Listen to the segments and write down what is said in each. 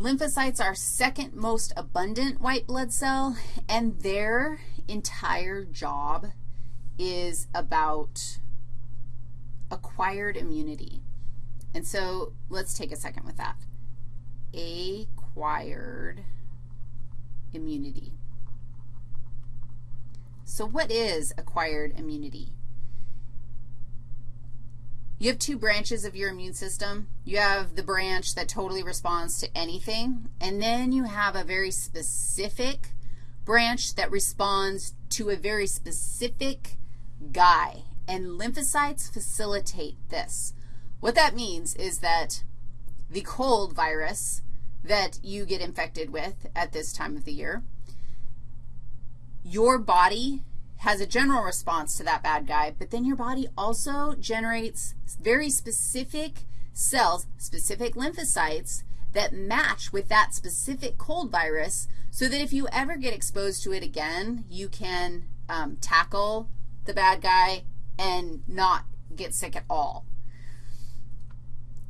Lymphocytes are second most abundant white blood cell, and their entire job is about acquired immunity. And so let's take a second with that. Acquired immunity. So what is acquired immunity? You have two branches of your immune system. You have the branch that totally responds to anything, and then you have a very specific branch that responds to a very specific guy, and lymphocytes facilitate this. What that means is that the cold virus that you get infected with at this time of the year, your body has a general response to that bad guy, but then your body also generates very specific cells, specific lymphocytes that match with that specific cold virus so that if you ever get exposed to it again, you can um, tackle the bad guy and not get sick at all.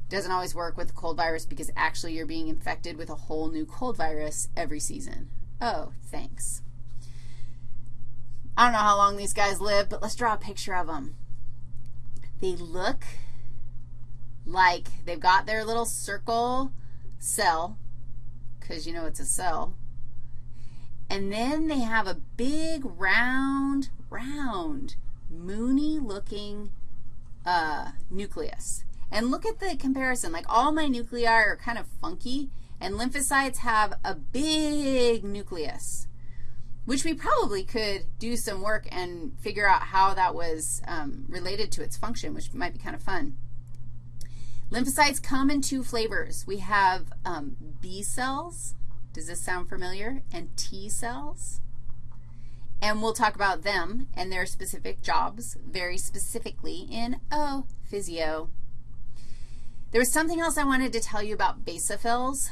Doesn't always work with the cold virus because actually you're being infected with a whole new cold virus every season. Oh, thanks. I don't know how long these guys live, but let's draw a picture of them. They look like they've got their little circle cell, because you know it's a cell, and then they have a big round, round, moony-looking uh, nucleus. And look at the comparison. Like all my nuclei are kind of funky, and lymphocytes have a big nucleus which we probably could do some work and figure out how that was um, related to its function, which might be kind of fun. Lymphocytes come in two flavors. We have um, B cells. Does this sound familiar? And T cells. And we'll talk about them and their specific jobs very specifically in, oh, physio. There was something else I wanted to tell you about basophils.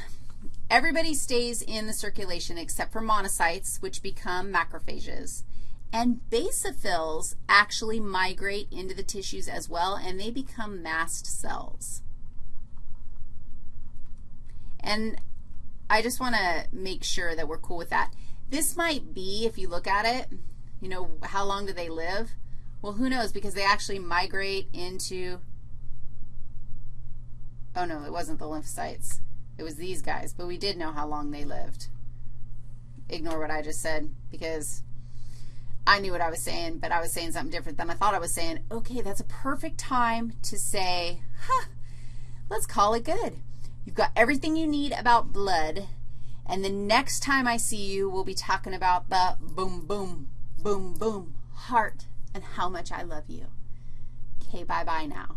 Everybody stays in the circulation except for monocytes, which become macrophages. And basophils actually migrate into the tissues as well, and they become mast cells. And I just want to make sure that we're cool with that. This might be, if you look at it, you know, how long do they live? Well, who knows, because they actually migrate into, oh, no, it wasn't the lymphocytes. It was these guys, but we did know how long they lived. Ignore what I just said because I knew what I was saying, but I was saying something different than I thought I was saying. Okay, that's a perfect time to say, huh, let's call it good. You've got everything you need about blood, and the next time I see you, we'll be talking about the boom, boom, boom, boom, heart, and how much I love you. Okay, bye-bye now.